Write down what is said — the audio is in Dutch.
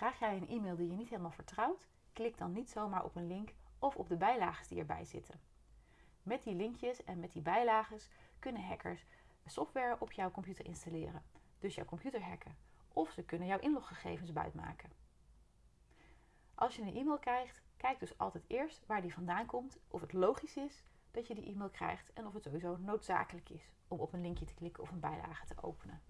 Krijg jij een e-mail die je niet helemaal vertrouwt? Klik dan niet zomaar op een link of op de bijlagen die erbij zitten. Met die linkjes en met die bijlagen kunnen hackers software op jouw computer installeren, dus jouw computer hacken. Of ze kunnen jouw inloggegevens buitmaken. Als je een e-mail krijgt, kijk dus altijd eerst waar die vandaan komt, of het logisch is dat je die e-mail krijgt en of het sowieso noodzakelijk is om op een linkje te klikken of een bijlage te openen.